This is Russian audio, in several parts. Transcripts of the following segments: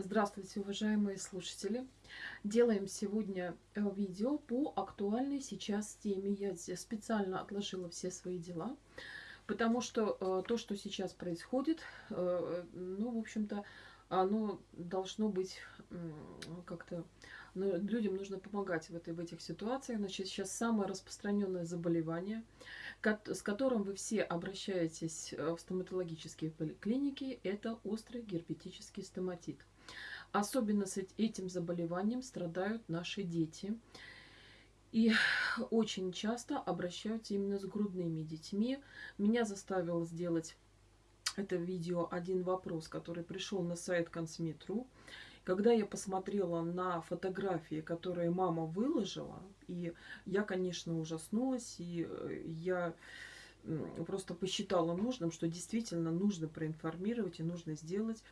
Здравствуйте, уважаемые слушатели! Делаем сегодня э, видео по актуальной сейчас теме. Я специально отложила все свои дела, потому что э, то, что сейчас происходит, э, ну, в общем-то, оно должно быть как-то... Ну, людям нужно помогать в, этой, в этих ситуациях. Значит, сейчас самое распространенное заболевание, с которым вы все обращаетесь в стоматологические клиники, это острый герпетический стоматит. Особенно с этим заболеванием страдают наши дети. И очень часто обращаются именно с грудными детьми. Меня заставил сделать это видео один вопрос, который пришел на сайт Консметру. Когда я посмотрела на фотографии, которые мама выложила, и я, конечно, ужаснулась, и э, я просто посчитала нужным, что действительно нужно проинформировать и нужно сделать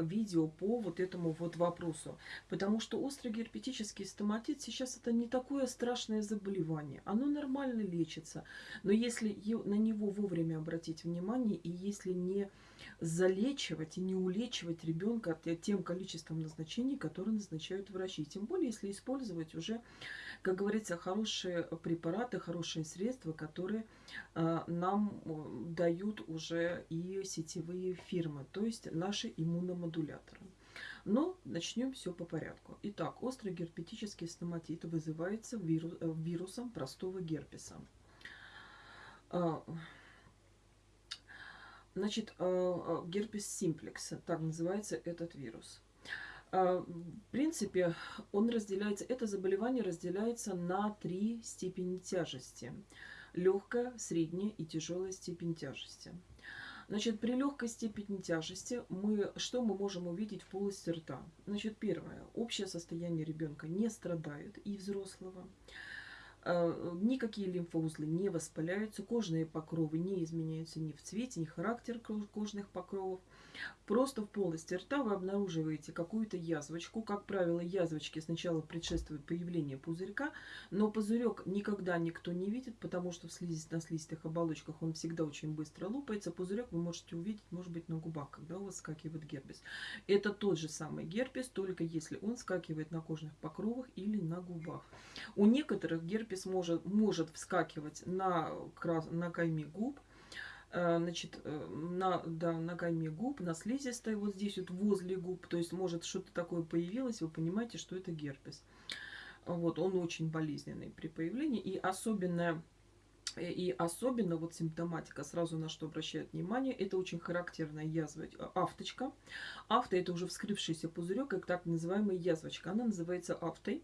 видео по вот этому вот вопросу. Потому что острый герпетический стоматит сейчас это не такое страшное заболевание. Оно нормально лечится. Но если на него вовремя обратить внимание и если не залечивать и не улечивать ребенка тем количеством назначений, которые назначают врачи. Тем более, если использовать уже, как говорится, хорошие препараты, хорошие средства, которые э, нам дают уже и сетевые фирмы, то есть наши иммуномодуляторы. Но начнем все по порядку. Итак, острый герпетический стоматит вызывается вирус, э, вирусом простого герпеса. Значит, э, э, герпес симплекс, так называется этот вирус. Э, в принципе, он разделяется, это заболевание разделяется на три степени тяжести. Легкая, средняя и тяжелая степень тяжести. Значит, при легкой степени тяжести мы, что мы можем увидеть в полости рта? Значит, первое. Общее состояние ребенка не страдает и взрослого. Э, никакие лимфоузлы не воспаляются, кожные покровы не изменяются ни в цвете, ни характер кожных покровов. Просто в полости рта вы обнаруживаете какую-то язвочку. Как правило, язвочки сначала предшествуют появлению пузырька, но пузырек никогда никто не видит, потому что в слизистых, на слизистых оболочках он всегда очень быстро лопается. Пузырек вы можете увидеть, может быть, на губах, когда у вас скакивает герпес. Это тот же самый герпес, только если он скакивает на кожных покровах или на губах. У некоторых герпес может, может вскакивать на, на кайме губ, значит, э, на, да, на кайме губ, на слизистой, вот здесь вот возле губ, то есть может что-то такое появилось, вы понимаете, что это герпес. Вот, он очень болезненный при появлении, и особенное и особенно вот симптоматика, сразу на что обращают внимание, это очень характерная язва, авточка. Авто это уже вскрывшийся пузырек, как так называемая язвочка. Она называется автой.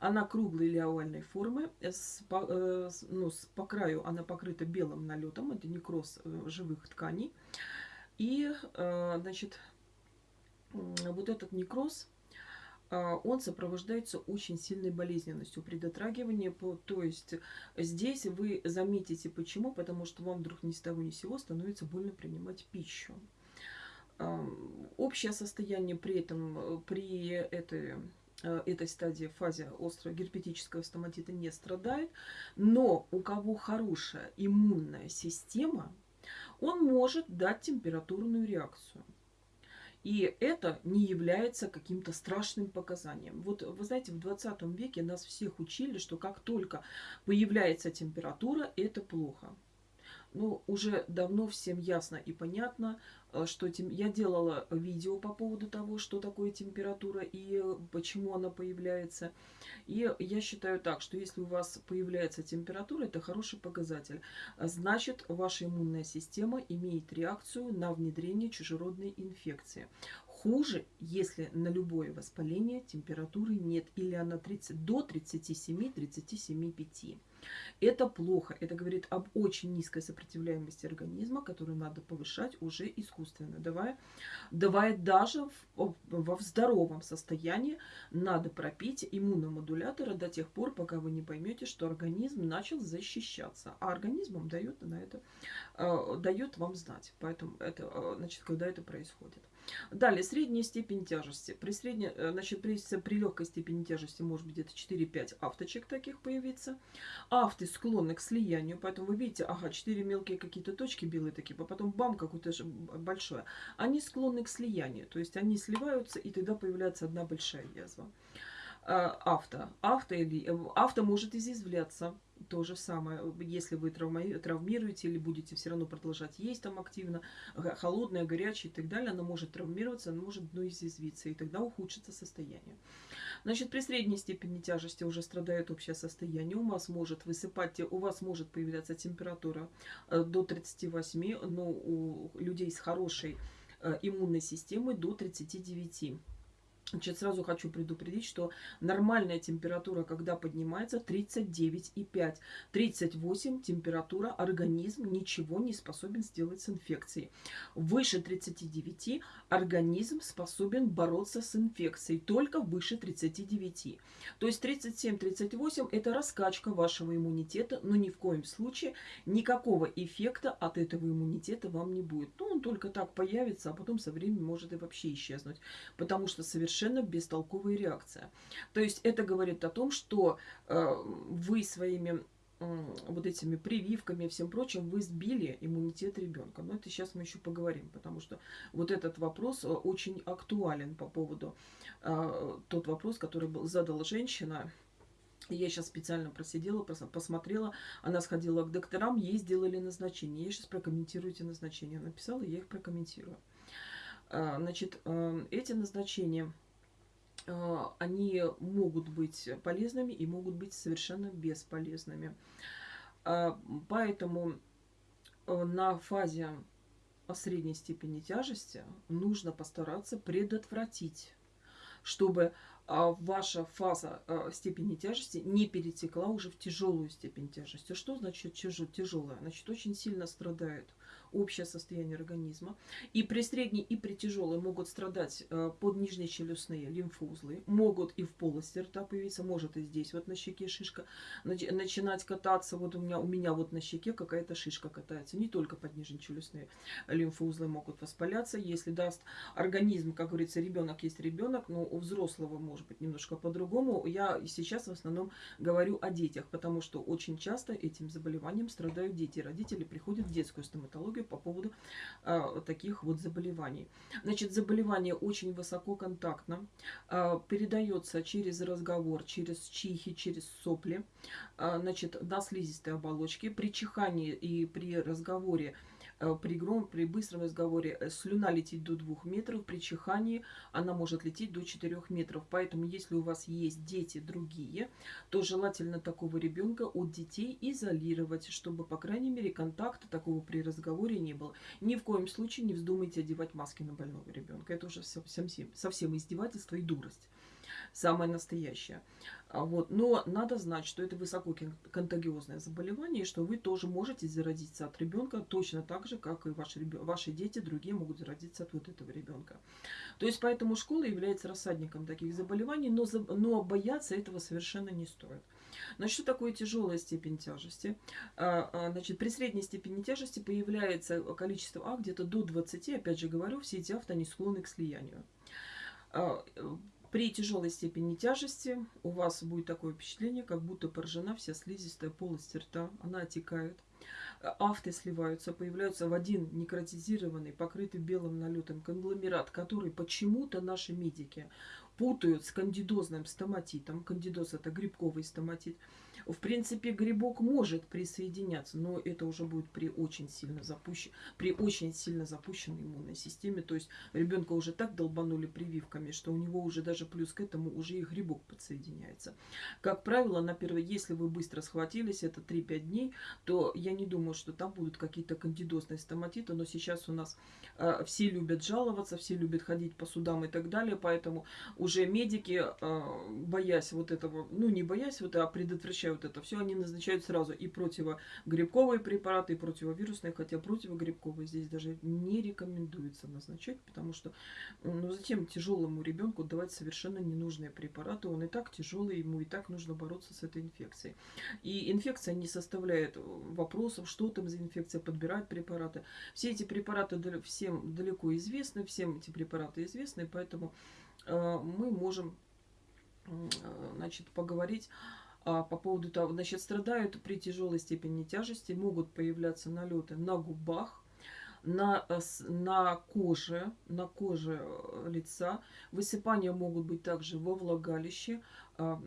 Она круглой или овальной формы. С, по, э, ну, с, по краю она покрыта белым налетом. Это некроз э, живых тканей. И, э, значит, вот этот некроз он сопровождается очень сильной болезненностью при дотрагивании. То есть здесь вы заметите почему, потому что вам вдруг ни с того ни с сего становится больно принимать пищу. Общее состояние при этом, при этой э, этой стадии, фазе острого герпетического стоматита не страдает, но у кого хорошая иммунная система, он может дать температурную реакцию. И это не является каким-то страшным показанием. Вот вы знаете, в 20 веке нас всех учили, что как только появляется температура, это плохо. Ну, уже давно всем ясно и понятно, э, что тем... я делала видео по поводу того, что такое температура и почему она появляется. И я считаю так, что если у вас появляется температура, это хороший показатель. Значит, ваша иммунная система имеет реакцию на внедрение чужеродной инфекции. Хуже, если на любое воспаление температуры нет или она 30, до 37-37,5. Это плохо. Это говорит об очень низкой сопротивляемости организма, которую надо повышать уже искусственно. Давая, давая даже в, во здоровом состоянии надо пропить иммуномодулятора до тех пор, пока вы не поймете, что организм начал защищаться. А организм дает на это, э, дает вам знать. Поэтому это, э, значит, когда это происходит. Далее, средняя степень тяжести. При, средней, э, значит, при, при легкой степени тяжести может быть где-то 4-5 авточек таких появиться. Авты склонны к слиянию, поэтому вы видите, ага, 4 мелкие какие-то точки белые такие, а потом бам, какое-то большое. Они склонны к слиянию, то есть они сливаются, и тогда появляется одна большая язва. А, авто. Авто, или, э, авто может изъязвляться. То же самое, если вы травмируете или будете все равно продолжать есть там активно, холодное, горячее и так далее, оно может травмироваться, оно может дно изъязвиться, и тогда ухудшится состояние. Значит, при средней степени тяжести уже страдает общее состояние. У вас может высыпать, у вас может появляться температура э, до 38, но у людей с хорошей э, иммунной системой до 39. Значит, сразу хочу предупредить, что нормальная температура, когда поднимается, 39,5. 38 температура, организм ничего не способен сделать с инфекцией. Выше 39 организм способен бороться с инфекцией, только выше 39. То есть 37-38 это раскачка вашего иммунитета, но ни в коем случае никакого эффекта от этого иммунитета вам не будет. Ну, он только так появится, а потом со временем может и вообще исчезнуть, потому что совершенно совершенно бестолковая реакция. То есть это говорит о том, что э, вы своими вот этими прививками и всем прочим, вы сбили иммунитет ребенка. Но это сейчас мы еще поговорим, потому что вот этот вопрос э, очень актуален по поводу э, тот вопрос, который был, задала женщина. Я сейчас специально просидела, посмотрела. Она сходила к докторам, ей сделали назначение. Я сейчас прокомментирую эти назначения. Написала, я их прокомментирую. Значит, эти назначения они могут быть полезными и могут быть совершенно бесполезными. А, поэтому э, на фазе средней степени тяжести нужно постараться предотвратить, чтобы а, ваша фаза степени тяжести не перетекла уже в тяжелую степень тяжести. Что значит тяжелая? Значит, очень сильно страдает общее состояние организма. И при средней, и при тяжелой могут страдать э, под челюстные лимфоузлы, могут и в полости рта появиться, может и здесь вот на щеке шишка начинать кататься. Вот у меня, у меня вот на щеке какая-то шишка катается. Не только под челюстные лимфоузлы могут воспаляться. Если даст организм, как говорится, ребенок есть ребенок, но у взрослого может быть немножко по-другому. Я сейчас в основном говорю о детях, потому что очень часто этим заболеванием страдают дети. Родители приходят в детскую стоматологию по поводу э, таких вот заболеваний. Значит, заболевание очень высококонтактно, э, передается через разговор, через чихи, через сопли, э, значит, на слизистой оболочке. При чихании и при разговоре Э, при, гром, при быстром разговоре э, слюна летит до 2 метров, при чихании она может лететь до 4 метров. Поэтому, если у вас есть дети другие, то желательно такого ребенка от детей изолировать, чтобы, по крайней мере, контакта такого при разговоре не было. Ни в коем случае не вздумайте одевать маски на больного ребенка. Это уже совсем, совсем издевательство и дурость самое настоящее. А вот. Но надо знать, что это высококонтагиозное заболевание, и что вы тоже можете заразиться от ребенка точно так же, как и ваши, ваши дети, другие могут заразиться от вот этого ребенка. То есть поэтому школа является рассадником таких заболеваний, но, но бояться этого совершенно не стоит. Значит, что такое тяжелая степень тяжести? А, а, значит, при средней степени тяжести появляется количество А где-то до 20. Опять же говорю, все эти авто не склонны к слиянию. При тяжелой степени тяжести у вас будет такое впечатление, как будто поражена вся слизистая полость рта. Она отекает. Афты сливаются, появляются в один некротизированный, покрытый белым налетом конгломерат, который почему-то наши медики путают с кандидозным стоматитом. Кандидоз это грибковый стоматит. В принципе, грибок может присоединяться, но это уже будет при очень сильно запущен, при очень сильно запущенной иммунной системе. То есть ребенка уже так долбанули прививками, что у него уже даже плюс к этому уже и грибок подсоединяется. Как правило, на первое, если вы быстро схватились, это 3-5 дней, то я не думаю, что там будут какие-то кандидозные стоматиты, но сейчас у нас э, все любят жаловаться, все любят ходить по судам и так далее, поэтому уже медики, э, боясь вот этого, ну не боясь, вот, а предотвращая вот это все, они назначают сразу и противогрибковые препараты, и противовирусные, хотя противогрибковые здесь даже не рекомендуется назначать, потому что, ну, затем тяжелому ребенку давать совершенно ненужные препараты, он и так тяжелый, ему и так нужно бороться с этой инфекцией. И инфекция не составляет вопросов, что там за инфекция, подбирать препараты. Все эти препараты всем далеко известны, всем эти препараты известны, поэтому э, мы можем э, значит, поговорить по поводу того, значит, страдают при тяжелой степени тяжести, могут появляться налеты на губах, на, э, на коже, на коже лица. Высыпания могут быть также во влагалище, а,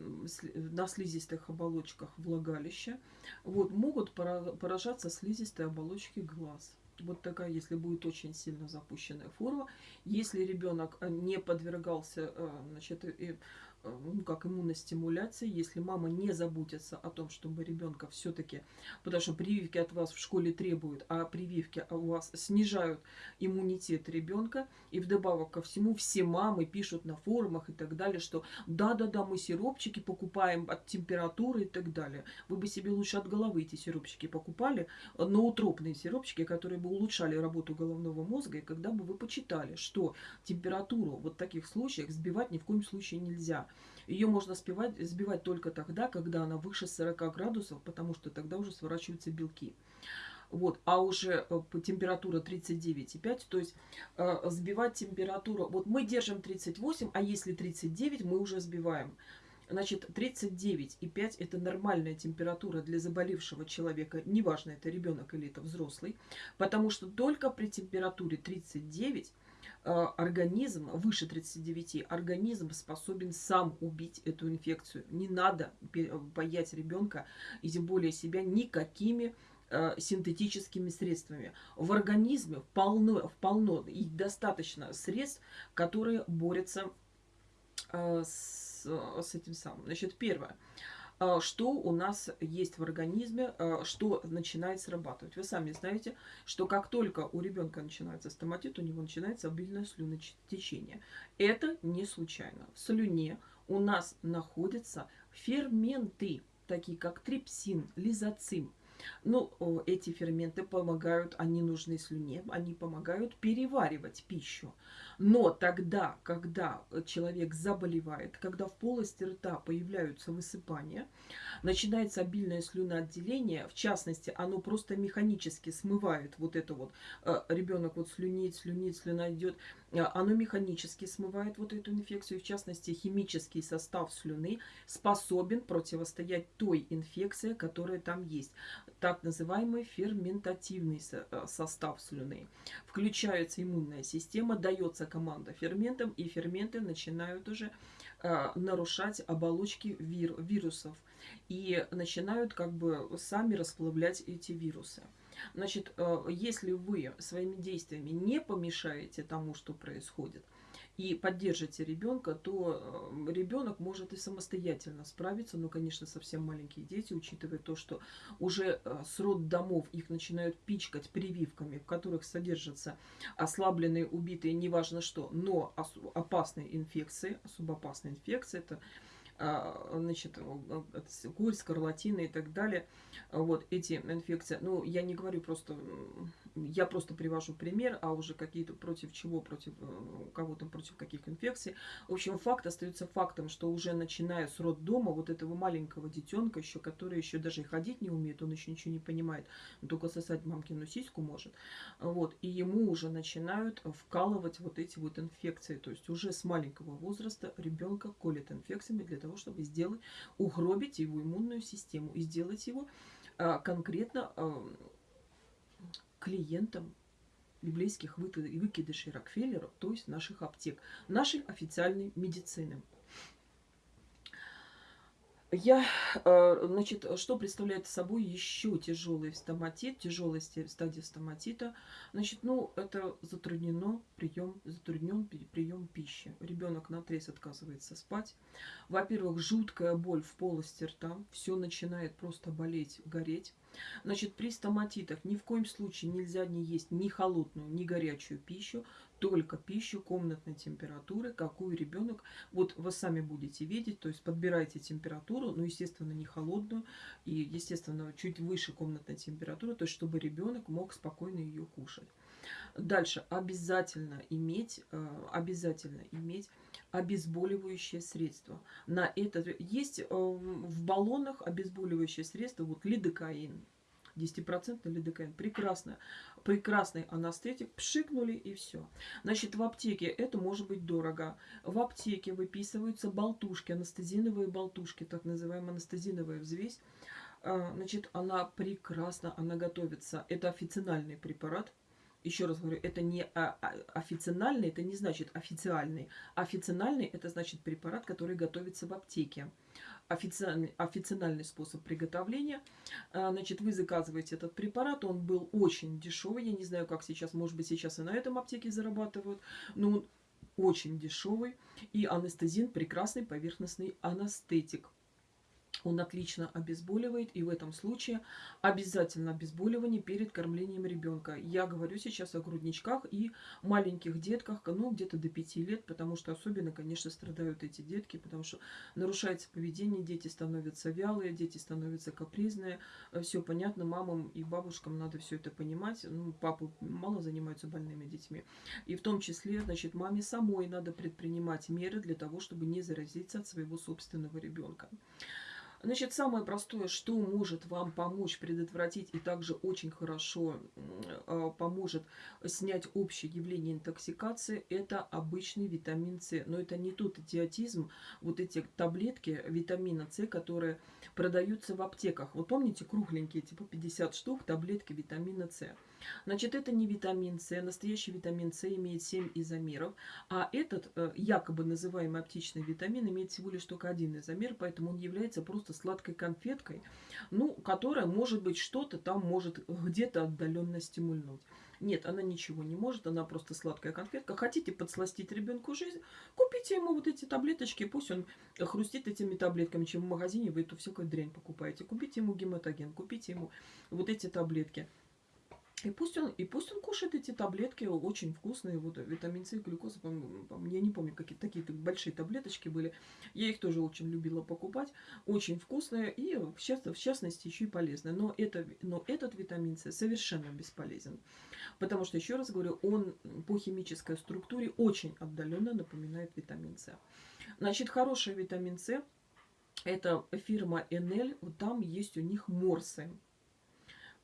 на слизистых оболочках влагалища. Вот, могут поражаться слизистые оболочки глаз. Вот такая, если будет очень сильно запущенная форма. Если ребенок не подвергался э, значит, Э, ну, как иммуностимуляции, если мама не заботится о том, чтобы ребенка все-таки, потому что прививки от вас в школе требуют, а прививки у вас снижают иммунитет ребенка, и вдобавок ко всему все мамы пишут на форумах и так далее, что да-да-да, мы сиропчики покупаем от температуры и так далее. Вы бы себе лучше от головы эти сиропчики покупали, ноутропные сиропчики, которые бы улучшали работу головного мозга, и когда бы вы почитали, что температуру вот в таких случаях сбивать ни в коем случае нельзя. Ее можно сбивать, сбивать только тогда, когда она выше 40 градусов, потому что тогда уже сворачиваются белки. Вот, а уже э, температура 39,5, то есть э, сбивать температуру, вот мы держим 38, а если 39, мы уже сбиваем. Значит, 39,5 это нормальная температура для заболевшего человека, неважно, это ребенок или это взрослый, потому что только при температуре 39 Э, организм, выше 39, организм способен сам убить эту инфекцию. Не надо боять ребенка и тем более себя никакими э, синтетическими средствами. В организме полно, полно и достаточно средств, которые борются э, с, с этим самым. Значит, первое. А, что у нас есть в организме, а, что начинает срабатывать. Вы сами знаете, что как только у ребенка начинается стоматит, у него начинается обильное слюнотечение. Это не случайно. В слюне у нас находятся ферменты, такие как трипсин, лизоцим, ну, эти ферменты помогают, они нужны слюне, они помогают переваривать пищу. Но тогда, когда человек заболевает, когда в полости рта появляются высыпания, начинается обильное слюноотделение, в частности, оно просто механически смывает вот это вот, э, ребенок вот слюнит, слюнит, слюна идет, э, оно механически смывает вот эту инфекцию, в частности, химический состав слюны способен противостоять той инфекции, которая там есть так называемый ферментативный э, состав слюны. Включается иммунная система, дается команда ферментам, и ферменты начинают уже э, нарушать оболочки вир, вирусов и начинают как бы сами расплавлять эти вирусы. Значит, э, если вы своими действиями не помешаете тому, что происходит, и поддержите ребенка, то э, ребенок может и самостоятельно справиться. Но, конечно, совсем маленькие дети, учитывая то, что уже э, с роддомов их начинают пичкать прививками, в которых содержатся ослабленные, убитые, неважно что, но опасные инфекции, особо опасные инфекции, это значит, курь, скарлатина и так далее. Вот эти инфекции. Ну, я не говорю просто я просто привожу пример, а уже какие-то против чего, против э, кого-то, против каких инфекций. В общем, факт остается фактом, что уже начиная с роддома вот этого маленького детенка еще, который еще даже и ходить не умеет, он еще ничего не понимает, он только сосать мамкину сиську может. Вот, и ему уже начинают вкалывать вот эти вот инфекции. То есть уже с маленького возраста ребенка колят инфекциями для того, чтобы сделать, угробить его иммунную систему и сделать его а, конкретно клиентам библейских выкидышей Рокфеллера, то есть наших аптек, нашей официальной медицины. Я, э, значит, что представляет собой еще тяжелый стоматит, тяжелая стадия стоматита? Значит, ну, это затруднено прием, затруднен прием пищи. Ребенок на трез отказывается спать. Во-первых, жуткая боль в полости рта, все начинает просто болеть, гореть. Значит, при стоматитах ни в коем случае нельзя не есть ни холодную, ни горячую пищу, только пищу комнатной температуры, какую ребенок, вот вы сами будете видеть, то есть подбирайте температуру, ну, естественно, не холодную, и, естественно, чуть выше комнатной температуры, то есть чтобы ребенок мог спокойно ее кушать. Дальше обязательно иметь, э, обязательно иметь обезболивающее средство. На это есть э, в баллонах обезболивающее средство, вот лидокаин, 10% лидокаин. Прекрасно. Прекрасный анестетик. Пшикнули и все. Значит, в аптеке это может быть дорого. В аптеке выписываются болтушки, анестезиновые болтушки, так называемая анестезиновая взвесь. А, значит, она прекрасна, она готовится. Это официальный препарат еще раз говорю, это не официальный, это не значит официальный. Официальный это значит препарат, который готовится в аптеке. Официальный, официальный способ приготовления. А, значит, вы заказываете этот препарат, он был очень дешевый. Я не знаю, как сейчас, может быть, сейчас и на этом аптеке зарабатывают, но он очень дешевый. И анестезин прекрасный поверхностный анестетик. Он отлично обезболивает, и в этом случае обязательно обезболивание перед кормлением ребенка. Я говорю сейчас о грудничках и маленьких детках, ну, где-то до 5 лет, потому что особенно, конечно, страдают эти детки, потому что нарушается поведение, дети становятся вялые, дети становятся капризные. Все понятно, мамам и бабушкам надо все это понимать. Ну, папы мало занимаются больными детьми. И в том числе, значит, маме самой надо предпринимать меры для того, чтобы не заразиться от своего собственного ребенка. Значит, самое простое, что может вам помочь предотвратить и также очень хорошо э, поможет снять общее явление интоксикации, это обычный витамин С. Но это не тот идиотизм, вот эти таблетки витамина С, которые продаются в аптеках. Вот помните, кругленькие, типа 50 штук, таблетки витамина С. Значит, это не витамин С. Настоящий витамин С имеет 7 изомеров, а этот э, якобы называемый оптичный витамин имеет всего лишь только один изомер, поэтому он является просто сладкой конфеткой, ну, которая, может быть, что-то там может где-то отдаленно стимульнуть. Нет, она ничего не может, она просто сладкая конфетка. Хотите подсластить ребенку жизнь, купите ему вот эти таблеточки, пусть он хрустит этими таблетками, чем в магазине вы эту всякую дрянь покупаете. Купите ему гематоген, купите ему вот эти таблетки. И пусть, он, и пусть он кушает эти таблетки, очень вкусные, вот витамин С, глюкоза, по по я не помню, какие такие большие таблеточки были. Я их тоже очень любила покупать, очень вкусные и в, в частности еще и полезные. Но, это, но этот витамин С совершенно бесполезен, потому что, еще раз говорю, он по химической структуре очень отдаленно напоминает витамин С. Значит, хороший витамин С, это фирма Enel, там есть у них морсы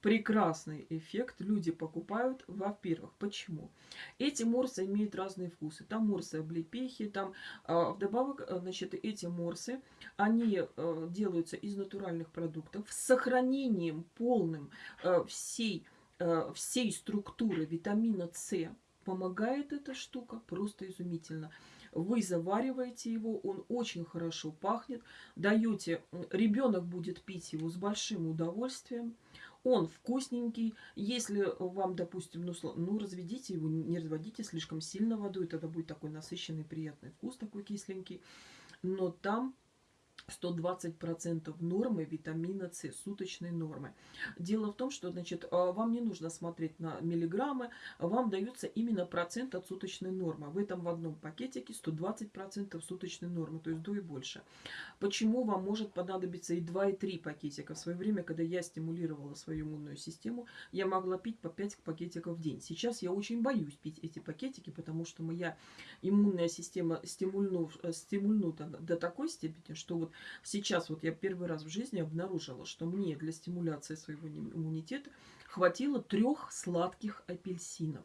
прекрасный эффект люди покупают, во-первых. Почему? Эти морсы имеют разные вкусы. Там морсы облепихи, там э, вдобавок, значит, эти морсы, они э, делаются из натуральных продуктов с сохранением полным э, всей, э, всей структуры витамина С. Помогает эта штука просто изумительно вы завариваете его, он очень хорошо пахнет, даете, ребенок будет пить его с большим удовольствием, он вкусненький. Если вам, допустим, ну, ну разведите его, не разводите слишком сильно водой, тогда будет такой насыщенный, приятный вкус, такой кисленький. Но там 120% нормы витамина С, суточной нормы. Дело в том, что значит, а, вам не нужно смотреть на миллиграммы, вам дается именно процент от суточной нормы. В этом в одном пакетике 120% суточной нормы, то есть до и больше. Почему вам может понадобиться и 2, и 3 пакетика? В свое время, когда я стимулировала свою иммунную систему, я могла пить по 5 пакетиков в день. Сейчас я очень боюсь пить эти пакетики, потому что моя иммунная система стимульнута до такой степени, что вот сейчас вот я первый раз в жизни обнаружила, что мне для стимуляции своего иммунитета хватило трех сладких апельсинов.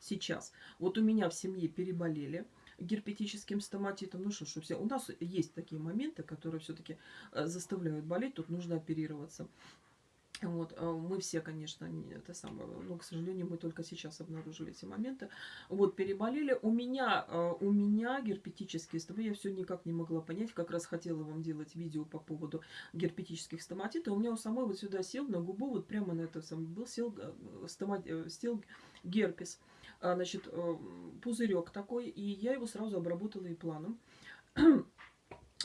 Сейчас. Вот у меня в семье переболели герпетическим стоматитом. Ну что ж. У нас есть такие моменты, которые все-таки э, заставляют болеть. Тут нужно оперироваться. Вот, а мы все, конечно, не это самое, но, к сожалению, мы только сейчас обнаружили эти моменты. Вот, переболели. У меня, а, у меня герпетические стоматиты, я все никак не могла понять, как раз хотела вам делать видео по поводу герпетических стоматитов. У меня у самой вот сюда сел на губу, вот прямо на это самое, был сел, э, стомат, э, сел герпес, а, значит, э, пузырек такой, и я его сразу обработала и планом.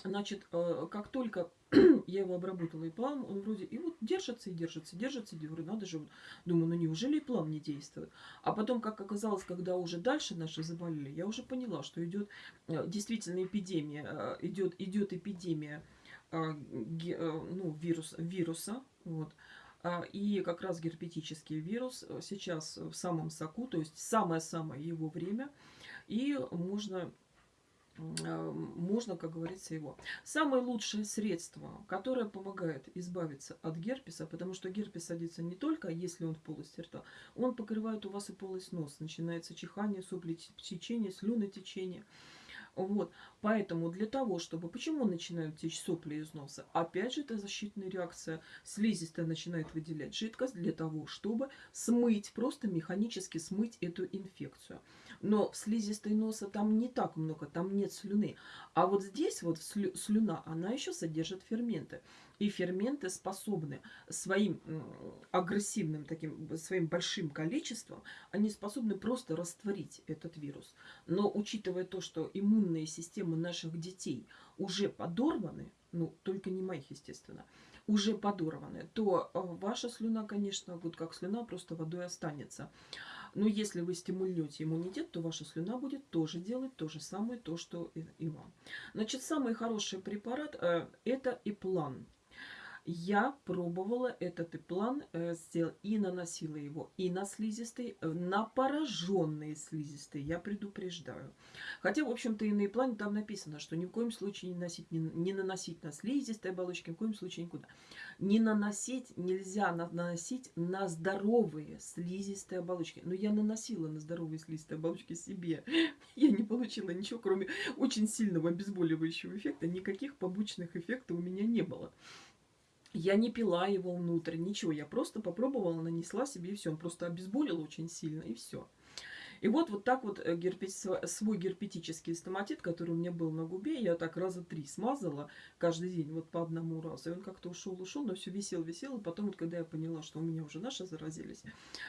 Значит, э, как только я его обработала и план, он вроде и вот держится, и держится, держится, и говорю, надо же, думаю, ну неужели и план не действует? А потом, как оказалось, когда уже дальше наши заболели, я уже поняла, что идет э, действительно эпидемия, э, идет, идет эпидемия ну, вирус, вируса, вот, а, и как раз герпетический вирус сейчас в самом соку, то есть самое-самое его время, и можно можно, как говорится, его. Самое лучшее средство, которое помогает избавиться от герпеса, потому что герпес садится не только, если он в полости рта, он покрывает у вас и полость носа. Начинается чихание, сопли, течение, слюны течение. Вот. Поэтому для того, чтобы... Почему начинают течь сопли из носа? Опять же, это защитная реакция. Слизистая начинает выделять жидкость для того, чтобы смыть, просто механически смыть эту инфекцию. Но в слизистой носа там не так много, там нет слюны. А вот здесь вот слюна, она еще содержит ферменты. И ферменты способны своим агрессивным, таким своим большим количеством, они способны просто растворить этот вирус. Но учитывая то, что иммунные системы наших детей уже подорваны, ну, только не моих, естественно, уже подорваны, то э, ваша слюна, конечно, вот как слюна, просто водой останется. Но если вы стимульнете иммунитет, то ваша слюна будет тоже делать то же самое, то, что и вам. Значит, самый хороший препарат э, это Иплан. Я пробовала этот план э, сделать и наносила его и на слизистые, э, на пораженные слизистые, я предупреждаю. Хотя, в общем-то, и на плане там написано, что ни в коем случае не, носить, не, не наносить на слизистые оболочки, ни в коем случае никуда. Не наносить, нельзя наносить на здоровые слизистые оболочки. Но я наносила на здоровые слизистые оболочки себе. Я не получила ничего, кроме очень сильного обезболивающего эффекта. Никаких побочных эффектов у меня не было. Я не пила его внутрь, ничего. Я просто попробовала, нанесла себе и все. Он просто обезболил очень сильно, и все. И вот, вот так вот э, герпет, свой герпетический стоматит, который у меня был на губе, я так раза три смазала каждый день, вот по одному разу. И он как-то ушел, ушел, но все висел, висел. И потом, вот, когда я поняла, что у меня уже наши заразились,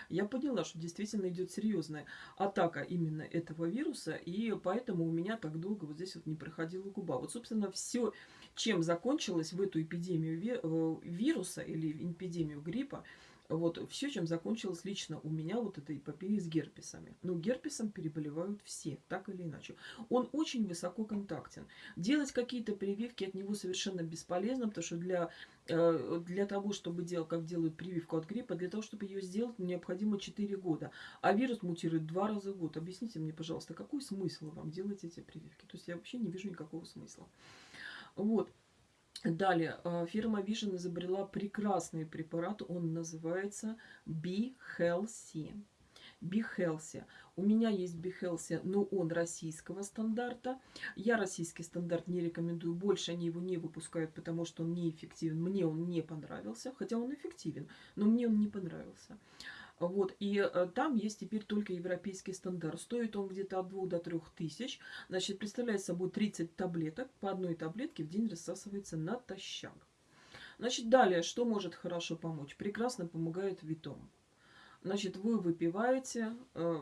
я поняла, что действительно идет серьезная атака именно этого вируса. И поэтому у меня так долго вот здесь вот не проходила губа. Вот, собственно, все, чем закончилось в эту эпидемию э, вируса или эпидемию гриппа, вот все, чем закончилось лично у меня вот эта эпопея с герпесами. Но герпесом переболевают все, так или иначе. Он очень высоко контактен. Делать какие-то прививки от него совершенно бесполезно, потому что для, э, для того, чтобы делать, как делают прививку от гриппа, для того, чтобы ее сделать, необходимо 4 года. А вирус мутирует два раза в год. Объясните мне, пожалуйста, какой смысл вам делать эти прививки? То есть я вообще не вижу никакого смысла. Вот. Далее, э, фирма Vision изобрела прекрасный препарат, он называется Be Healthy. Be Healthy. У меня есть Be Healthy, но он российского стандарта. Я российский стандарт не рекомендую, больше они его не выпускают, потому что он неэффективен. Мне он не понравился, хотя он эффективен, но мне он не понравился. Вот, и э, там есть теперь только европейский стандарт. Стоит он где-то от 2 до 3 тысяч. Значит, представляет собой 30 таблеток. По одной таблетке в день рассасывается натощак. Значит, далее, что может хорошо помочь? Прекрасно помогает ветом. Значит, вы выпиваете э,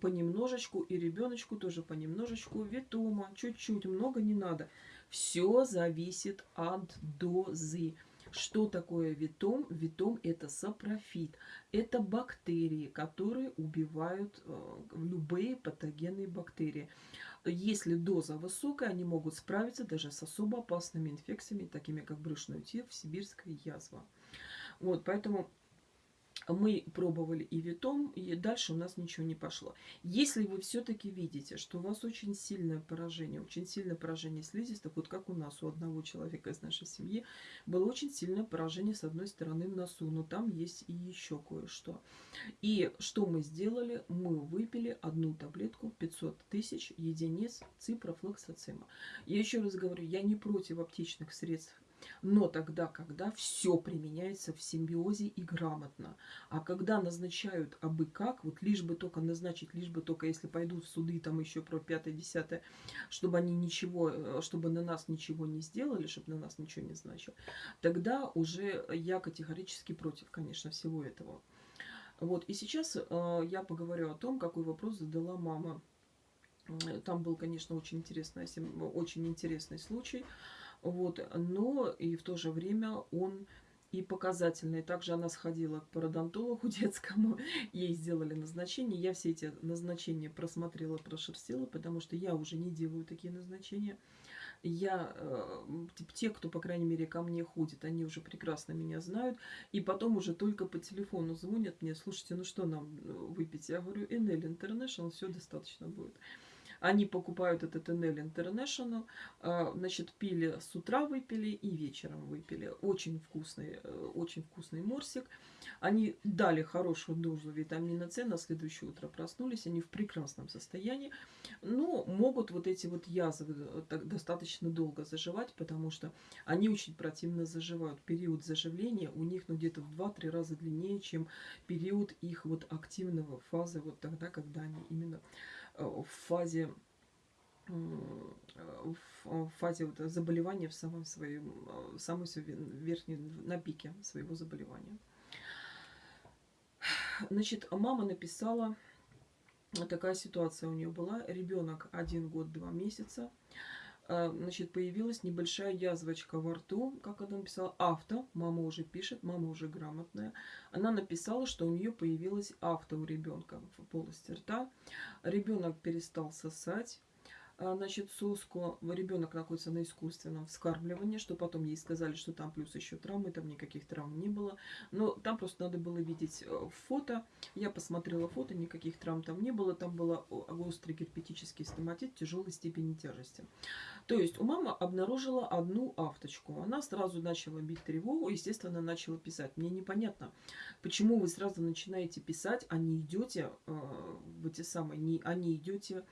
понемножечку, и ребеночку тоже понемножечку ветома. Чуть-чуть, много не надо. Все зависит от дозы. Что такое ветом? Ветом это сапрофит. Это бактерии, которые убивают э, любые патогенные бактерии. Если доза высокая, они могут справиться даже с особо опасными инфекциями, такими как брюшной тиф, сибирская язва. Вот, поэтому мы пробовали и витом, и дальше у нас ничего не пошло. Если вы все-таки видите, что у вас очень сильное поражение, очень сильное поражение слизистых, вот как у нас, у одного человека из нашей семьи, было очень сильное поражение с одной стороны в носу, но там есть и еще кое-что. И что мы сделали? Мы выпили одну таблетку 500 тысяч единиц ципрофлоксацима. Я еще раз говорю, я не против аптечных средств но тогда, когда все применяется в симбиозе и грамотно. А когда назначают абы как, вот лишь бы только назначить, лишь бы только если пойдут в суды, там еще про пятое-десятое, чтобы они ничего, э, чтобы на нас ничего не сделали, чтобы на нас ничего не значило, тогда уже я категорически против, конечно, всего этого. Вот, и сейчас э, я поговорю о том, какой вопрос задала мама Там был, конечно, очень интересный, очень интересный случай. Вот, но и в то же время он и показательный. Также она сходила к пародонтологу детскому, ей сделали назначение. Я все эти назначения просмотрела, прошерстила, потому что я уже не делаю такие назначения. Я, э, те, кто, по крайней мере, ко мне ходит, они уже прекрасно меня знают. И потом уже только по телефону звонят мне, слушайте, ну что нам э, выпить? Я говорю, NL International, все достаточно будет. Они покупают этот NL International, а, значит, пили с утра выпили и вечером выпили. Очень вкусный, э, очень вкусный морсик. Они дали хорошую дозу витамина С, на следующее утро проснулись, они в прекрасном состоянии. Но могут вот эти вот язвы э, достаточно долго заживать, потому что они очень противно заживают. Период заживления у них ну, где-то в 2-3 раза длиннее, чем период их вот активного фазы, вот тогда, когда они именно в фазе в фазе вот заболевания в самом своем, в самой верхней, на пике своего заболевания. Значит, мама написала, такая ситуация у нее была, ребенок один год, два месяца, значит, появилась небольшая язвочка во рту, как она написала, авто, мама уже пишет, мама уже грамотная. Она написала, что у нее появилась авто у ребенка в полости рта. Ребенок перестал сосать, а, значит, соску. Ребенок находится на искусственном вскармливании, что потом ей сказали, что там плюс еще травмы, там никаких травм не было. Но там просто надо было видеть э, фото. Я посмотрела фото, никаких травм там не было. Там был острый герпетический стоматит тяжелой степени тяжести. То есть у мамы обнаружила одну авточку. Она сразу начала бить тревогу, естественно, начала писать. Мне непонятно, почему вы сразу начинаете писать, а не идете э, в эти самые, не, а не идете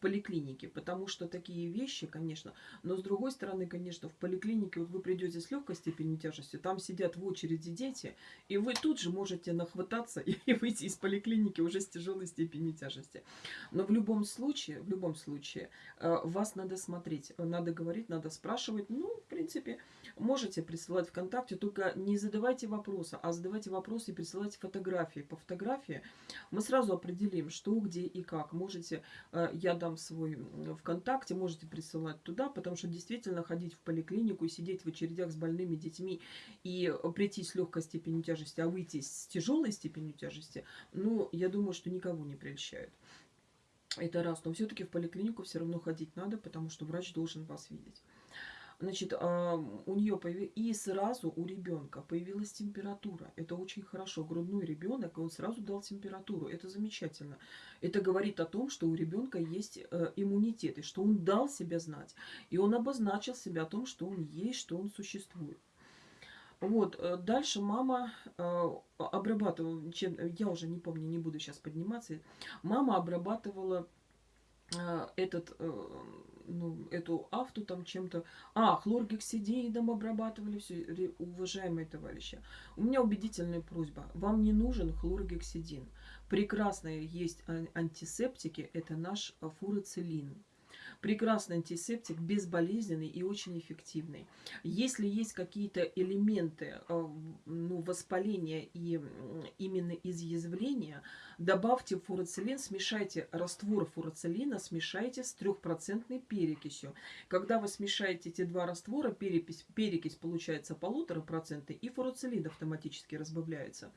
поликлинике, потому что такие вещи, конечно, но с другой стороны, конечно, в поликлинике вот вы придете с легкой степенью тяжести, там сидят в очереди дети, и вы тут же можете нахвататься и выйти из поликлиники уже с тяжелой степенью тяжести. Но в любом случае, в любом случае, э, вас надо смотреть, надо говорить, надо спрашивать, ну, в принципе, можете присылать ВКонтакте, только не задавайте вопросы, а задавайте вопросы и присылайте фотографии. По фотографии мы сразу определим, что, где и как. Можете, э, я дам свой ВКонтакте, можете присылать туда, потому что действительно ходить в поликлинику и сидеть в очередях с больными детьми и прийти с легкой степенью тяжести, а выйти с тяжелой степенью тяжести, ну, я думаю, что никого не прельщает. Это раз. Но все-таки в поликлинику все равно ходить надо, потому что врач должен вас видеть. Значит, а, у нее появилась... И сразу у ребенка появилась температура. Это очень хорошо. Грудной ребенок, он сразу дал температуру. Это замечательно. Это говорит о том, что у ребенка есть э, иммунитет, и что он дал себя знать. И он обозначил себя о том, что он есть, что он существует. Вот, э, дальше мама э, обрабатывала, чем, я уже не помню, не буду сейчас подниматься, мама обрабатывала этот э, ну, эту авту там чем-то... А, хлоргексидиидом обрабатывали все. Уважаемые товарищи, у меня убедительная просьба. Вам не нужен хлоргексидин. Прекрасные есть антисептики. Это наш фурацилин прекрасный антисептик, безболезненный и очень эффективный. Если есть какие-то элементы э, ну, воспаления и именно изъязвления, добавьте фурацилин, смешайте раствор фурацилина, смешайте с трехпроцентной перекисью. Когда вы смешаете эти два раствора, перекись, перекись получается полутора процента, и фурацилин автоматически разбавляется.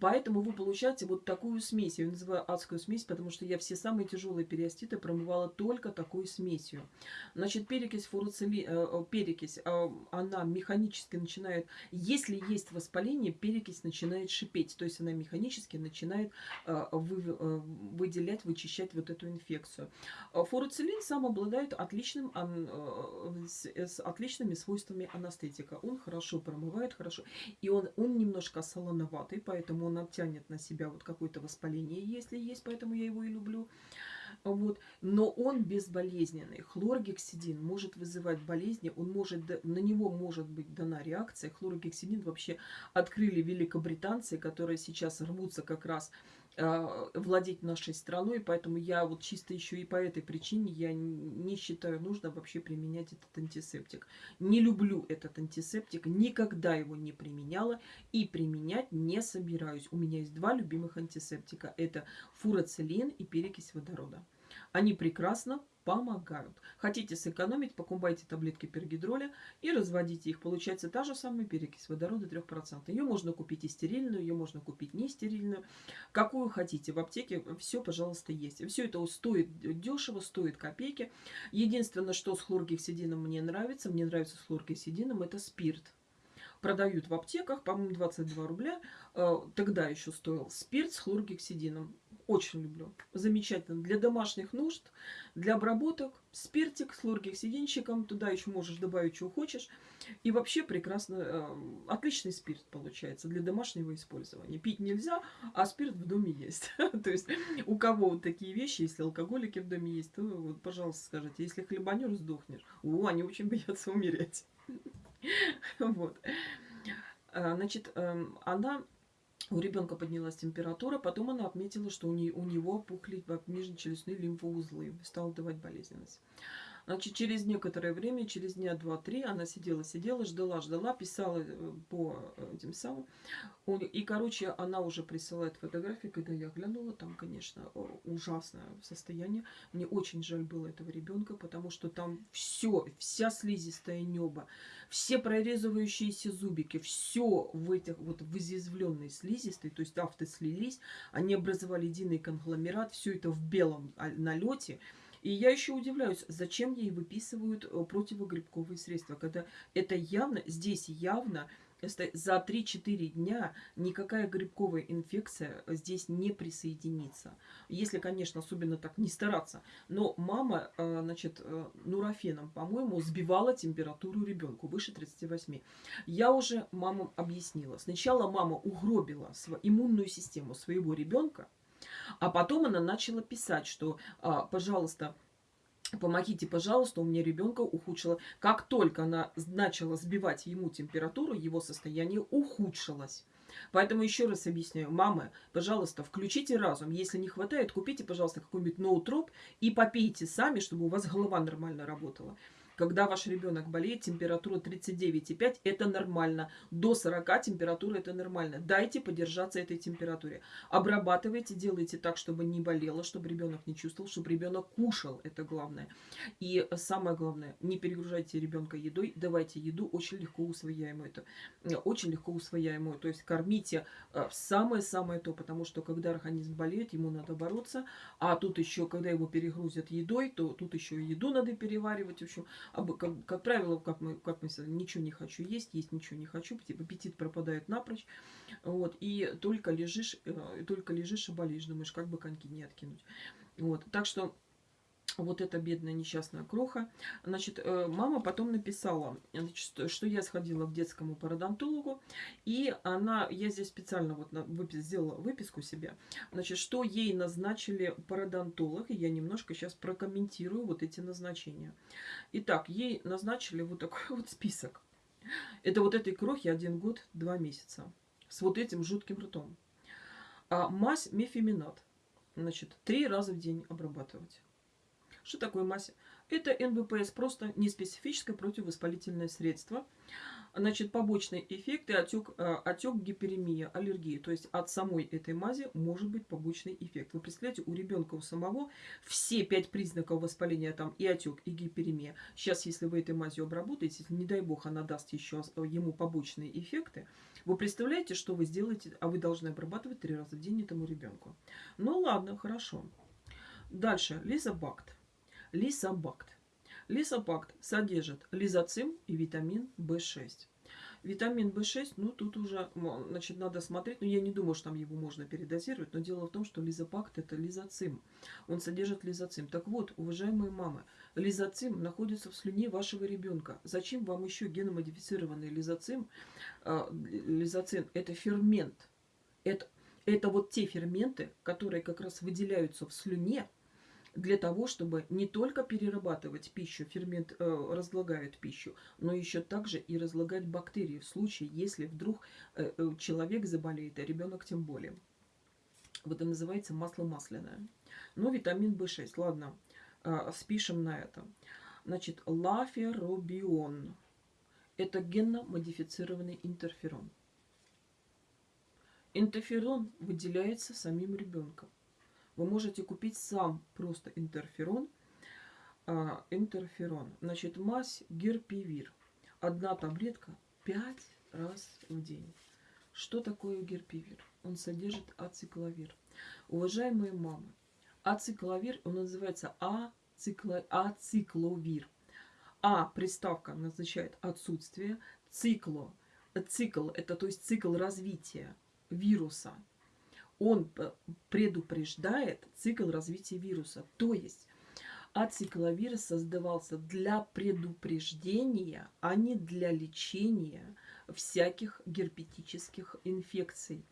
Поэтому вы получаете вот такую смесь. Я ее называю адскую смесь, потому что я все самые тяжелые периоститы промывала только такой смесью. Значит, перекись фуруцили, э, э, перекись, э, она механически начинает, если есть воспаление, перекись начинает шипеть. То есть она механически начинает выделять, вычищать вот эту инфекцию. Фуруцилин сам обладает отличным, с отличными свойствами анестетика. Он хорошо промывает, хорошо. И он, он немножко солоноватый, поэтому он оттянет на себя вот какое-то воспаление, если есть, поэтому я его и люблю. Вот. Но он безболезненный. Хлоргексидин может вызывать болезни, он может, на него может быть дана реакция. Хлоргексидин вообще открыли великобританцы, которые сейчас рвутся как раз владеть нашей страной, поэтому я вот чисто еще и по этой причине я не считаю нужно вообще применять этот антисептик. Не люблю этот антисептик, никогда его не применяла и применять не собираюсь. У меня есть два любимых антисептика. Это фурацилин и перекись водорода. Они прекрасно помогают. Хотите сэкономить, покупайте таблетки пергидроля и разводите их. Получается та же самая перекись водорода 3%. Ее можно купить и стерильную, ее можно купить не стерильную. Какую хотите. В аптеке все, пожалуйста, есть. Все это стоит дешево, стоит копейки. Единственное, что с хлоргексидином мне нравится, мне нравится с хлоргексидином, это спирт продают в аптеках, по-моему, 22 рубля. Э, тогда еще стоил спирт с хлоргексидином. Очень люблю. Замечательно. Для домашних нужд, для обработок. Спиртик с хлоргексидинчиком. Туда еще можешь добавить, что хочешь. И вообще прекрасно. Э, отличный спирт получается для домашнего использования. Пить нельзя, а спирт в доме есть. То есть у кого вот такие вещи, если алкоголики в доме есть, то вот, пожалуйста, скажите. Если хлебанер, сдохнешь. О, они очень боятся умереть. Вот. А, значит, эм, она у ребенка поднялась температура, потом она отметила, что у, не, у него опухли нижнечелюстные лимфоузлы, стала давать болезненность. Значит, через некоторое время, через дня два-три, она сидела, сидела, ждала, ждала, писала э, по э, этим самым. И, короче, она уже присылает фотографии, когда я глянула, там, конечно, ужасное состояние. Мне очень жаль было этого ребенка, потому что там все, вся слизистая небо, все прорезывающиеся зубики, все в этих вот в изъязвленной слизистой, то есть авто слились, они образовали единый конгломерат, все это в белом а, налете. И я еще удивляюсь, зачем ей выписывают э, противогрибковые средства, когда это явно, здесь явно за 3-4 дня никакая грибковая инфекция здесь не присоединится. Если, конечно, особенно так не стараться. Но мама, э, значит, э, нурофеном, по-моему, сбивала температуру ребенку выше 38. Я уже мамам объяснила. Сначала мама угробила иммунную систему своего ребенка, а потом она начала писать, что, а, пожалуйста, помогите, пожалуйста, у меня ребенка ухудшило. Как только она начала сбивать ему температуру, его состояние ухудшилось. Поэтому еще раз объясняю. Мамы, пожалуйста, включите разум. Если не хватает, купите, пожалуйста, какой-нибудь ноутроп и попейте сами, чтобы у вас голова нормально работала. Когда ваш ребенок болеет, температура 39,5 это нормально. До 40 температура это нормально. Дайте подержаться этой температуре. Обрабатывайте, делайте так, чтобы не болело, чтобы ребенок не чувствовал, чтобы ребенок кушал. Это главное. И самое главное, не перегружайте ребенка едой. Давайте еду очень легко усвояемую. Это э, очень легко усвояемую. То есть кормите э, самое-самое то, потому что когда организм болеет, ему надо бороться. А тут еще, когда его перегрузят едой, то тут еще еду надо переваривать. В общем, как, как правило, как мы, как мы ничего не хочу есть, есть ничего не хочу, типа аппетит пропадает напрочь. Вот, и только лежишь, э, только лежишь и болишь, думаешь, как бы коньки не откинуть. Вот, так что вот эта бедная несчастная кроха. Значит, э, мама потом написала, значит, что я сходила к детскому пародонтологу, и она, я здесь специально вот выпис, сделала выписку себе, значит, что ей назначили пародонтолог, и я немножко сейчас прокомментирую вот эти назначения. Итак, ей назначили вот такой вот список. Это вот этой крохи один год, два месяца. С вот этим жутким ртом. А мазь мефеминат. Значит, три раза в день обрабатывать. Что такое масса? Это НВПС, просто неспецифическое противовоспалительное средство. Значит, побочные эффекты, отек, э, отек, гиперемия, аллергия. То есть от самой этой мази может быть побочный эффект. Вы представляете, у ребенка у самого все пять признаков воспаления, там и отек, и гиперемия. Сейчас, если вы этой мазью обработаете, не дай бог, она даст еще ему побочные эффекты, вы представляете, что вы сделаете, а вы должны обрабатывать три раза в день этому ребенку. Ну ладно, хорошо. Дальше, лизобакт. Лисобакт. Лисобакт содержит лизоцим и витамин В6. Витамин В6, ну тут уже, значит, надо смотреть, но я не думаю, что там его можно передозировать, но дело в том, что лизопакт это лизоцим. Он содержит лизоцим. Так вот, уважаемые мамы, лизоцим находится в слюне вашего ребенка. Зачем вам еще геномодифицированный лизоцим? А, лизоцим это фермент. Это, это вот те ферменты, которые как раз выделяются в слюне, для того, чтобы не только перерабатывать пищу, фермент э, разлагает пищу, но еще также и разлагать бактерии в случае, если вдруг э, э, человек заболеет, а ребенок тем более. Вот это называется масло масляное. Ну, витамин В6, ладно, э, спишем на это. Значит, лаферобион. Это генно-модифицированный интерферон. Интерферон выделяется самим ребенком. Вы можете купить сам просто интерферон. А, интерферон. Значит, мазь герпивир. Одна таблетка 5 раз в день. Что такое герпивир? Он содержит ацикловир. Уважаемые мамы, ацикловир, он называется ацикло, ацикловир. А приставка означает отсутствие, цикло, цикл, это то есть цикл развития вируса. Он предупреждает цикл развития вируса. То есть ацикловир создавался для предупреждения, а не для лечения всяких герпетических инфекций,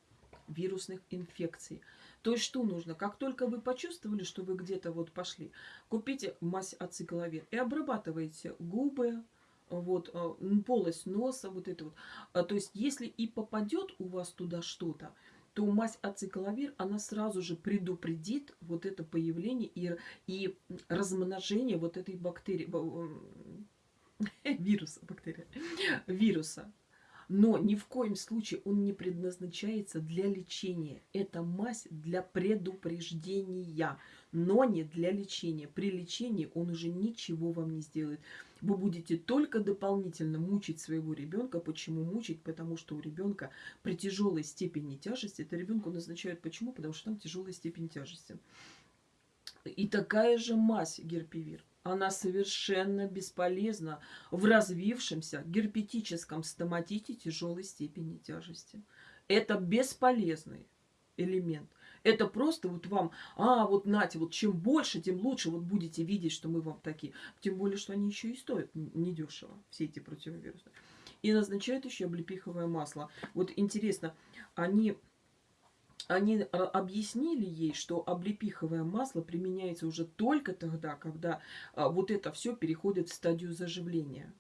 вирусных инфекций. То есть что нужно? Как только вы почувствовали, что вы где-то вот пошли, купите мазь ацикловир и обрабатывайте губы, вот, э, полость носа, вот это вот. А, то есть если и попадет у вас туда что-то, то мазь ацикловир, она сразу же предупредит вот это появление и, и размножение вот этой бактерии, вируса, бактерия, вируса. Но ни в коем случае он не предназначается для лечения. Это мазь для предупреждения, но не для лечения. При лечении он уже ничего вам не сделает. Вы будете только дополнительно мучить своего ребенка. Почему мучить? Потому что у ребенка при тяжелой степени тяжести, это ребенку назначают почему? Потому что там тяжелая степень тяжести. И такая же мазь герпивир она совершенно бесполезна в развившемся герпетическом стоматите тяжелой степени тяжести. Это бесполезный элемент. Это просто вот вам, а, вот нате, вот чем больше, тем лучше, вот будете видеть, что мы вам такие. Тем более, что они еще и стоят недешево, все эти противовирусные. И назначают еще облепиховое масло. Вот интересно, они они объяснили ей, что облепиховое масло применяется уже только тогда, когда а, вот это все переходит в стадию заживления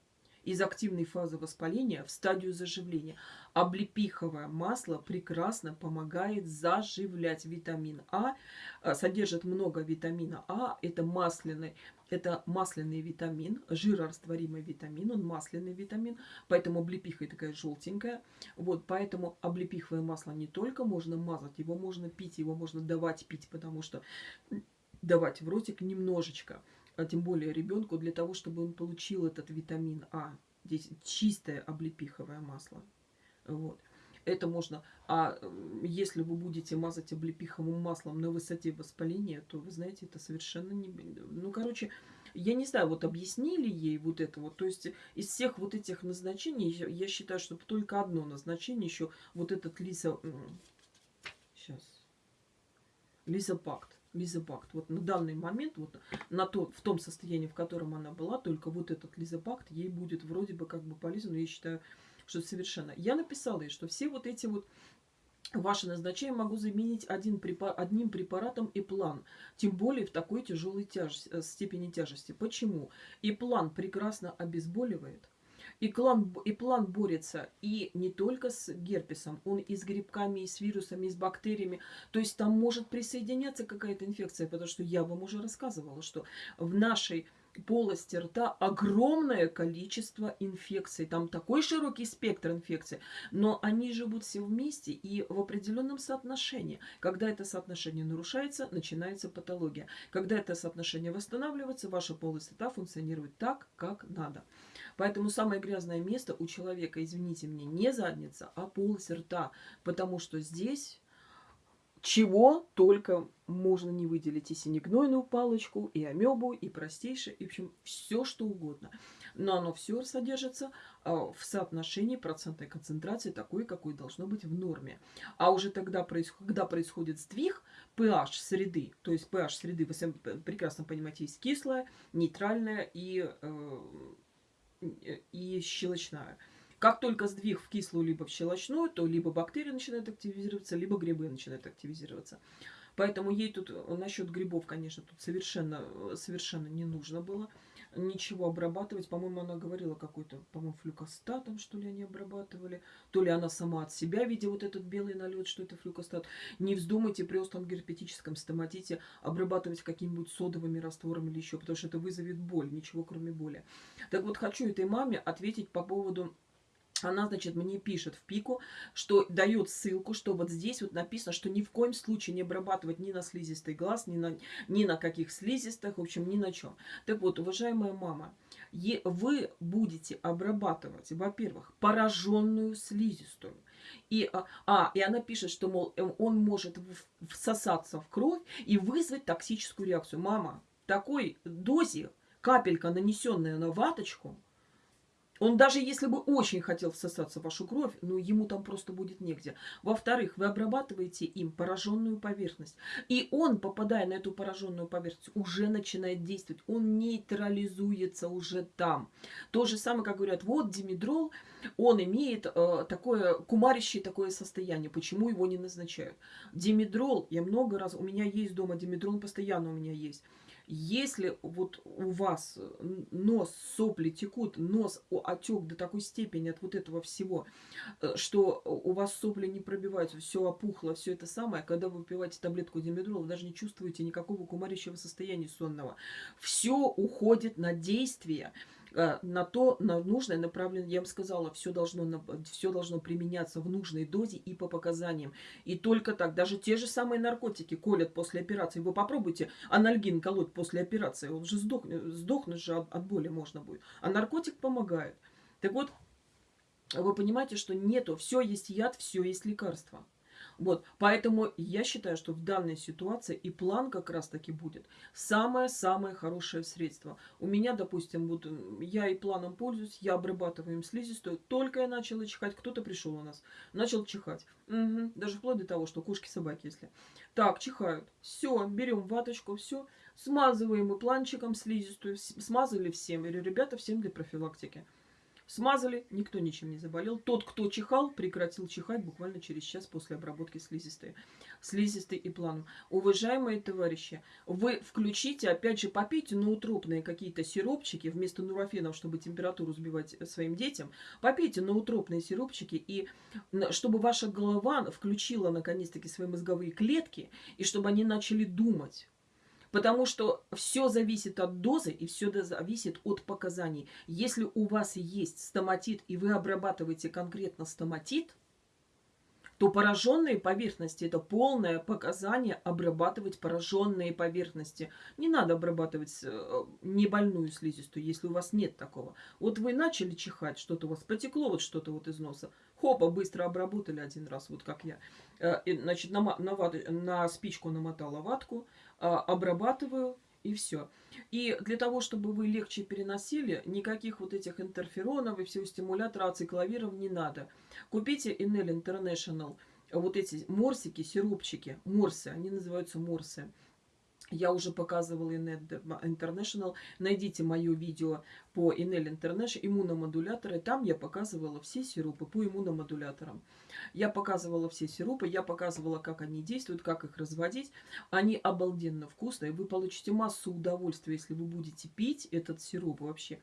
из активной фазы воспаления в стадию заживления. Облепиховое масло прекрасно помогает заживлять витамин А. а содержит много витамина А. Это масляный, это масляный витамин, жирорастворимый витамин, он масляный витамин, поэтому облепиха такая желтенькая. Вот, поэтому облепиховое масло не только можно мазать, его можно пить, его можно давать пить, потому что давать в ротик немножечко а тем более ребенку, для того, чтобы он получил этот витамин А. Здесь чистое облепиховое масло. Вот. Это можно. А если вы будете мазать облепиховым маслом на высоте воспаления, то, вы знаете, это совершенно не... Ну, короче, я не знаю, вот объяснили ей вот это вот. То есть из всех вот этих назначений, я считаю, что только одно назначение еще, вот этот лиза... Сейчас. Лизопакт лизопакт. Вот на данный момент, вот на то, в том состоянии, в котором она была, только вот этот лизопакт ей будет вроде бы как бы полезен, но я считаю, что совершенно. Я написала ей, что все вот эти вот ваши назначения могу заменить один препар... одним препаратом и план. Тем более в такой тяжелой тяж... Э, степени тяжести. Почему? И план прекрасно обезболивает и, клан, и план борется и не только с герпесом, он и с грибками, и с вирусами, и с бактериями. То есть там может присоединяться какая-то инфекция, потому что я вам уже рассказывала, что в нашей полости рта огромное количество инфекций. Там такой широкий спектр инфекций, но они живут все вместе и в определенном соотношении. Когда это соотношение нарушается, начинается патология. Когда это соотношение восстанавливается, ваша полость рта функционирует так, как надо. Поэтому самое грязное место у человека, извините меня, не задница, а полость рта. Потому что здесь чего только можно не выделить. И синегнойную палочку, и амебу, и простейшее, и в общем, все что угодно. Но оно все содержится а, в соотношении процентной концентрации такой, какой должно быть в норме. А уже тогда, когда происходит сдвиг pH среды, то есть pH среды, вы прекрасно понимаете, есть кислая, нейтральная и э, и щелочная. Как только сдвиг в кислую либо в щелочную, то либо бактерии начинают активизироваться, либо грибы начинают активизироваться. Поэтому ей тут насчет грибов, конечно, тут совершенно, совершенно не нужно было ничего обрабатывать. По-моему, она говорила какой-то, по-моему, флюкостатом, что ли, они обрабатывали. То ли она сама от себя, видя вот этот белый налет, что это флюкостат. Не вздумайте при остром герпетическом стоматите обрабатывать какими-нибудь содовыми растворами или еще, потому что это вызовет боль, ничего кроме боли. Так вот, хочу этой маме ответить по поводу она, значит, мне пишет в пику, что дает ссылку, что вот здесь вот написано, что ни в коем случае не обрабатывать ни на слизистый глаз, ни на, ни на каких слизистых, в общем, ни на чем. Так вот, уважаемая мама, вы будете обрабатывать, во-первых, пораженную слизистую. И, а, а, и она пишет, что, мол, э, он может всосаться в кровь и вызвать токсическую реакцию. Мама, такой дозе капелька, нанесенная на ваточку – он даже если бы очень хотел всосаться в вашу кровь, ну ему там просто будет негде. Во-вторых, вы обрабатываете им пораженную поверхность. И он, попадая на эту пораженную поверхность, уже начинает действовать. Он нейтрализуется уже там. То же самое, как говорят, вот димедрол, он имеет э, такое кумарище такое состояние. Почему его не назначают? Димедрол, я много раз, у меня есть дома димедрол, постоянно у меня есть. Если вот у вас нос, сопли текут, нос отек до такой степени от вот этого всего, э, что у вас сопли не пробиваются, все опухло, все это самое, когда вы выпиваете таблетку димедрола, вы даже не чувствуете никакого кумарящего состояния сонного. Все уходит на действие. Э, на то, на нужное направление. Я вам сказала, все должно, все должно применяться в нужной дозе и по показаниям. И только так, даже те же самые наркотики колят после операции. Вы попробуйте анальгин колоть после операции, он же сдохнет, сдохнуть же от, от боли можно будет. А наркотик помогает. Так вот, вы понимаете, что нету, все есть яд, все есть лекарство. Вот, поэтому я считаю, что в данной ситуации и план как раз-таки будет самое-самое хорошее средство. У меня, допустим, вот я и планом пользуюсь, я обрабатываю им слизистую, только я начала чихать, кто-то пришел у нас, начал чихать. Угу. Даже вплоть до того, что кошки-собаки, если. Так, чихают. Все, берем ваточку, все, смазываем и планчиком слизистую, смазали всем. Или, ребята, всем для профилактики. Смазали, никто ничем не заболел. Тот, кто чихал, прекратил чихать буквально через час после обработки слизистой. Слизистой и планом. Уважаемые товарищи, вы включите, опять же, попейте ноутропные какие-то сиропчики вместо нурофенов, чтобы температуру сбивать своим детям. Попейте ноутропные сиропчики, и чтобы ваша голова включила наконец-таки свои мозговые клетки, и чтобы они начали думать. Потому что все зависит от дозы и все зависит от показаний. Если у вас есть стоматит, и вы обрабатываете конкретно стоматит, то пораженные поверхности – это полное показание обрабатывать пораженные поверхности. Не надо обрабатывать э, небольную слизистую, если у вас нет такого. Вот вы начали чихать, что-то у вас потекло, вот что-то вот из носа. Хопа, быстро обработали один раз, вот как я. Э, значит, на, на, на спичку намотала ватку, обрабатываю и все. И для того, чтобы вы легче переносили, никаких вот этих интерферонов и всего стимулятора ацикловиров не надо. Купите Enel International вот эти морсики, сиропчики, морсы, они называются морсы. Я уже показывала Enel International. Найдите мое видео по Enel International, иммуномодуляторы. Там я показывала все сиропы по иммуномодуляторам. Я показывала все сиропы, я показывала, как они действуют, как их разводить. Они обалденно вкусные. Вы получите массу удовольствия, если вы будете пить этот сироп вообще.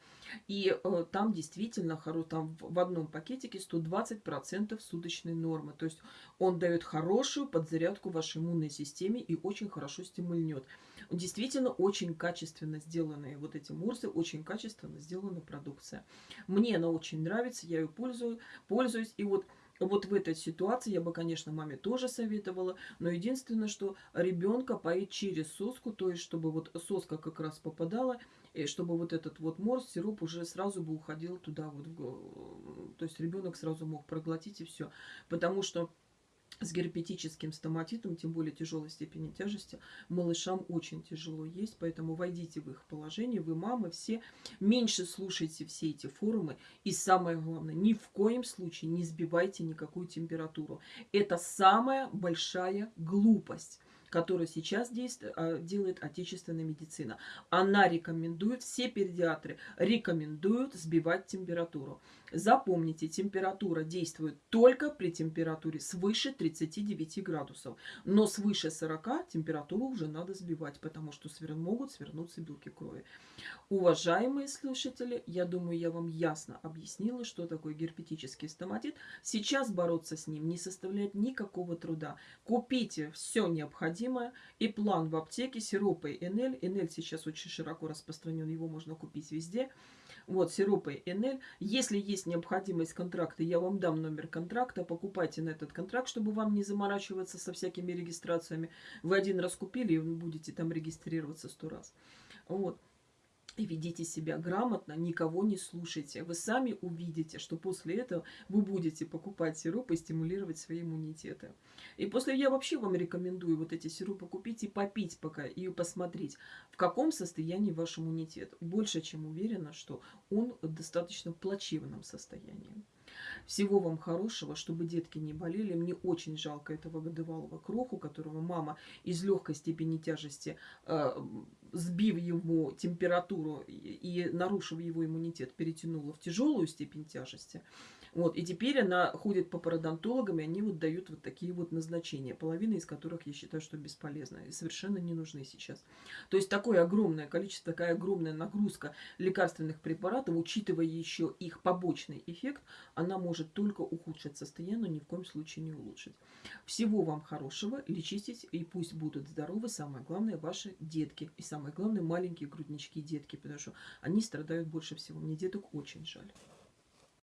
И э, там действительно, хоро, там в одном пакетике 120% суточной нормы. То есть он дает хорошую подзарядку вашей иммунной системе и очень хорошо стимульнет. Действительно, очень качественно сделанные вот эти мурсы, очень качественно сделана продукция. Мне она очень нравится, я ее пользую, пользуюсь. И вот вот в этой ситуации я бы, конечно, маме тоже советовала, но единственное, что ребенка поить через соску, то есть чтобы вот соска как раз попадала, и чтобы вот этот вот морс, сироп уже сразу бы уходил туда вот, то есть ребенок сразу мог проглотить и все, потому что с герпетическим стоматитом, тем более тяжелой степени тяжести, малышам очень тяжело есть, поэтому войдите в их положение, вы мамы все, меньше слушайте все эти форумы, и самое главное, ни в коем случае не сбивайте никакую температуру. Это самая большая глупость которую сейчас действует, а, делает отечественная медицина. Она рекомендует, все педиатры рекомендуют сбивать температуру. Запомните, температура действует только при температуре свыше 39 градусов. Но свыше 40 температуру уже надо сбивать, потому что свер... могут свернуться белки крови. Уважаемые слушатели, я думаю, я вам ясно объяснила, что такое герпетический стоматит. Сейчас бороться с ним не составляет никакого труда. Купите все необходимое и план в аптеке, сиропы Энель. Энель сейчас очень широко распространен, его можно купить везде. Вот, сиропы НЛ. Если есть необходимость контракта, я вам дам номер контракта, покупайте на этот контракт, чтобы вам не заморачиваться со всякими регистрациями. Вы один раз купили, и вы будете там регистрироваться сто раз. Вот ведите себя грамотно, никого не слушайте. Вы сами увидите, что после этого вы будете покупать сиропы и стимулировать свои иммунитеты. И после я вообще вам рекомендую вот эти сиропы купить и попить пока, и посмотреть, в каком состоянии ваш иммунитет. Больше чем уверена, что он в достаточно плачевном состоянии. Всего вам хорошего, чтобы детки не болели. Мне очень жалко этого годовалого кроху, которого мама из легкой степени тяжести, э, сбив ему температуру и, нарушив его иммунитет, перетянула в тяжелую степень тяжести. Вот, и теперь она ходит по пародонтологам, и они вот дают вот такие вот назначения, половина из которых я считаю, что бесполезны и совершенно не нужны сейчас. То есть такое огромное количество, такая огромная нагрузка лекарственных препаратов, учитывая еще их побочный эффект, она может только ухудшить состояние, но ни в коем случае не улучшить. Всего вам хорошего, лечитесь, и пусть будут здоровы, самое главное, ваши детки, и самое главное, маленькие груднички детки, потому что они страдают больше всего. Мне деток очень жаль.